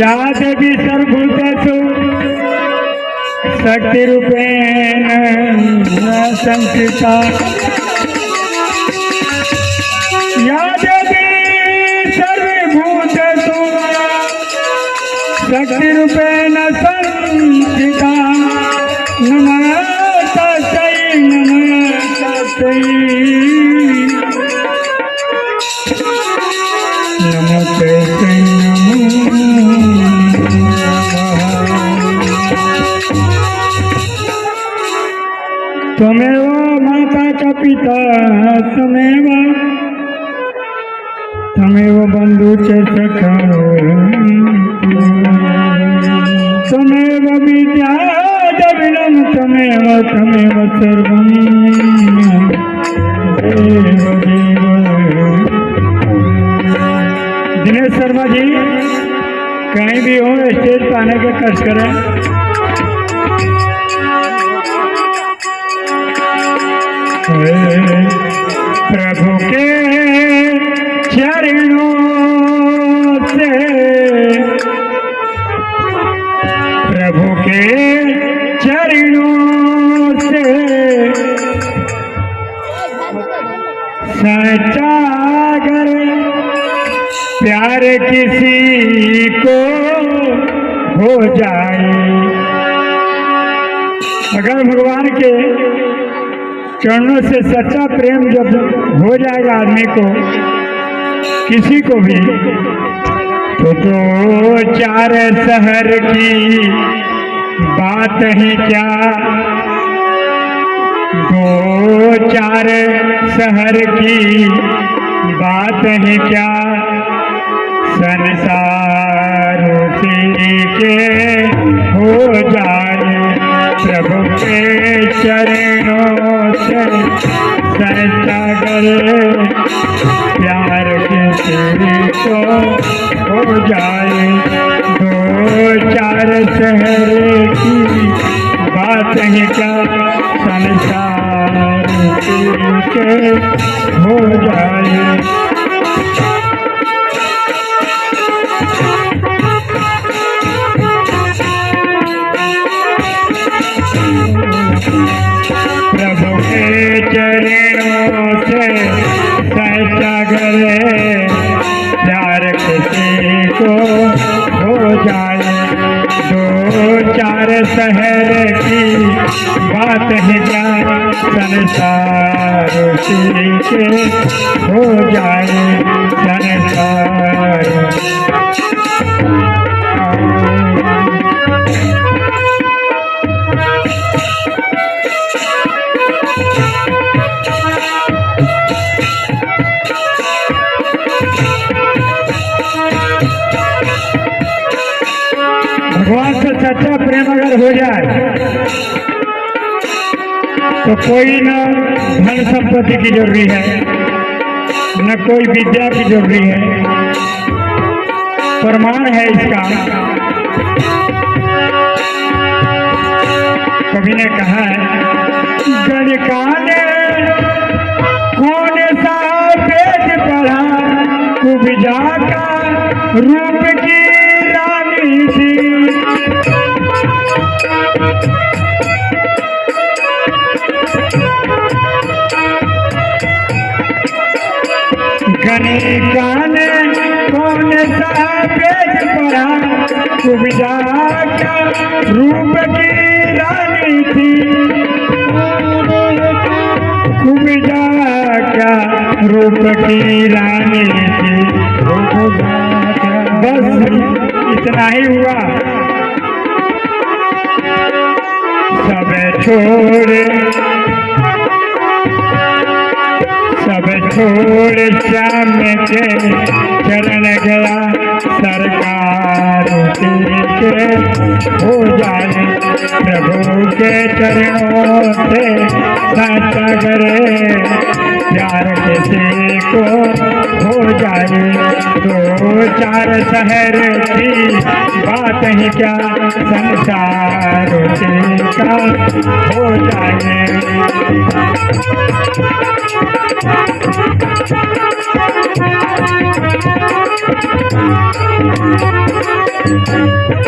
या देवी सर्वभूतेषु शक्तिरूपेण संस्कृता। या त्वमेव त्वमेव बन्धु च सखा त्वमेव विद्या द्रविणं त्वमेव त्वमेव सर्वं देव देव। दिनेश शर्मा जी, कहीं भी हो, स्टेज पर आने का कष्ट करें। प्रभु के चरणों से। प्रभु के चरणों से। सच्चा अगर प्यार किसी को हो जाए। अगर भगवान के चरणों से सच्चा प्रेम जब हो जाएगा आदमी को, किसी को भी तो दो चार शहर की बात ही क्या? दो चार शहर की बात है क्या? संसार संसार हो जाए बात है क्या संसार हो जाए। तो कोई न धन संपत्ति की ज़रूरी है, न कोई विद्या की ज़रूरी है। प्रमाण है इसका। कवि ने कहा है गणकाने कौन सा पेट पढ़ा? कुबिजा का रूप की रानी थी का रूप की रानी थी। कुबिजा क्या रूप की रानी थी। बस इतना ही हुआ। सब छोड़ सब छोड़ के चरण गया सरकार के हो जाने प्रभु के चरणों से साचा करे प्यार किसी को हो जाए, दो चार शहर की बात ही क्या? संसार का हो जाए।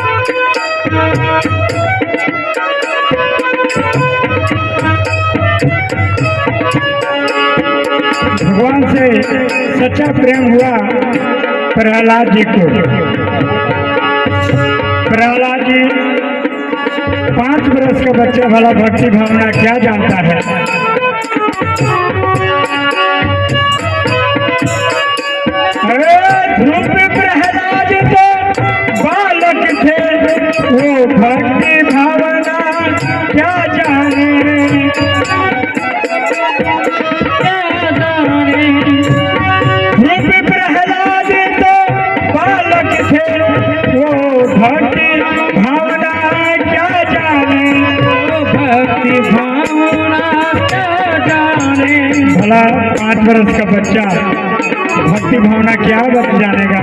भगवान सच्चा प्रेम हुआ प्रहलाद जी को। प्रहलाद जी, पाँच बरस का बच्चे वाला भक्ति भावना क्या जानता है? भला पाँच वर्ष का बच्चा। भक्ति भावना क्या बच जानेगा।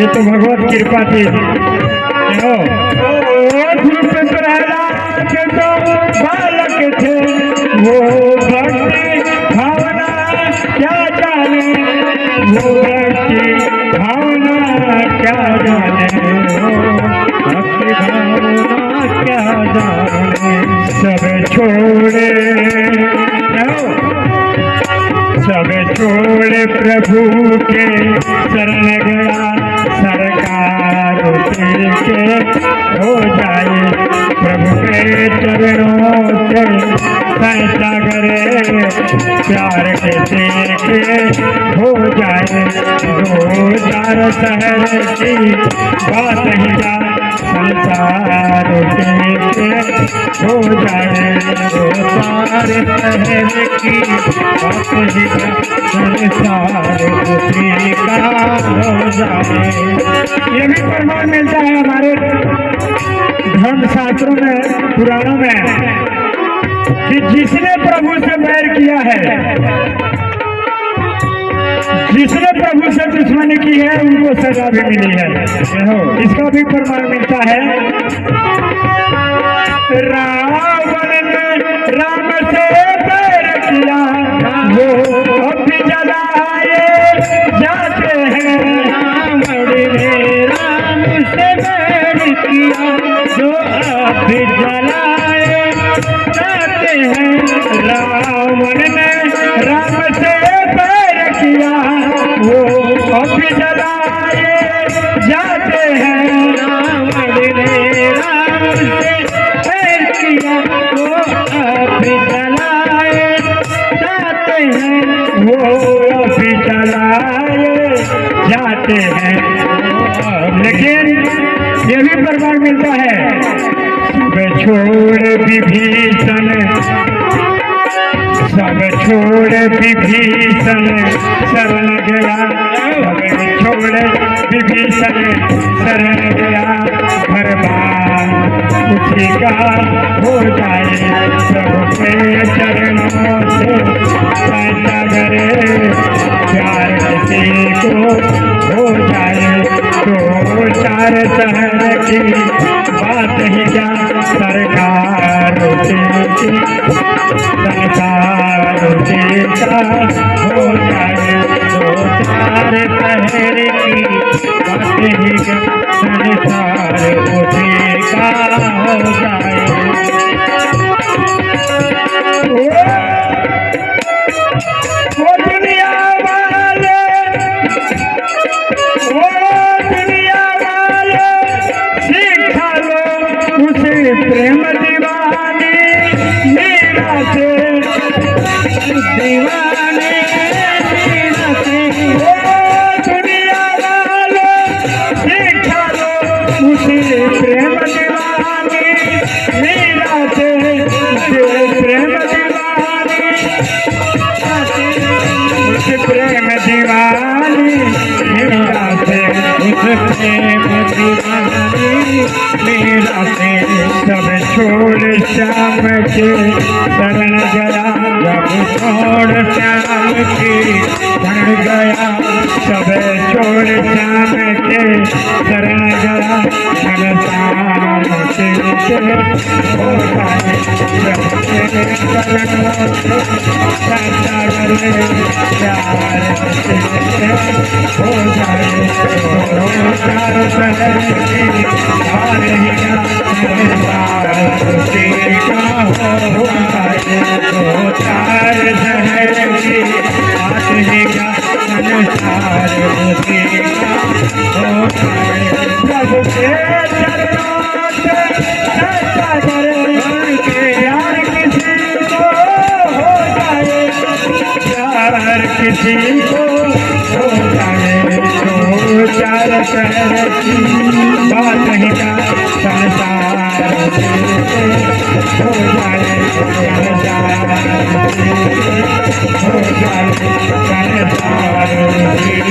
ये तो भगवत कृपा थी। सब छोड़ प्रभु के शरण गया। सरकार के हो जाए। प्रभु के चरणों से सैसा करे प्यार के देखे हो जाए। दो चार शहर की बात ही जा संसार के हो जाए दो चार शहर की बात संसार उसी का हो जाए। ये भी प्रमाण मिलता है हमारे धर्म शास्त्रों में, पुराणों में, कि जिसने प्रभु से बैर किया है जिसने प्रभु से दुश्मनी की है, उनको सजा भी मिली है। इसका भी प्रमाण मिलता है। रावण राम से छोड़ विभीषण। सब छोड़ विभीषण, शरण गया। सब छोड़ विभीषण, शरण गया। घर उसी का हो जाए, प्रभु के चरणों से। बात ही क्या संसार उस प्रेम दीवानी, मेरा से इस प्रेम दीवानी, मेरा से सब छोड़ श्याम के, शरण गया जब छोड़ श्याम की शरण गया सब छोड़ श्याम के शरण गया मन श्याम के हो चार शहर बात नहीं संसार हो जाए हो जाए संसार हो जाए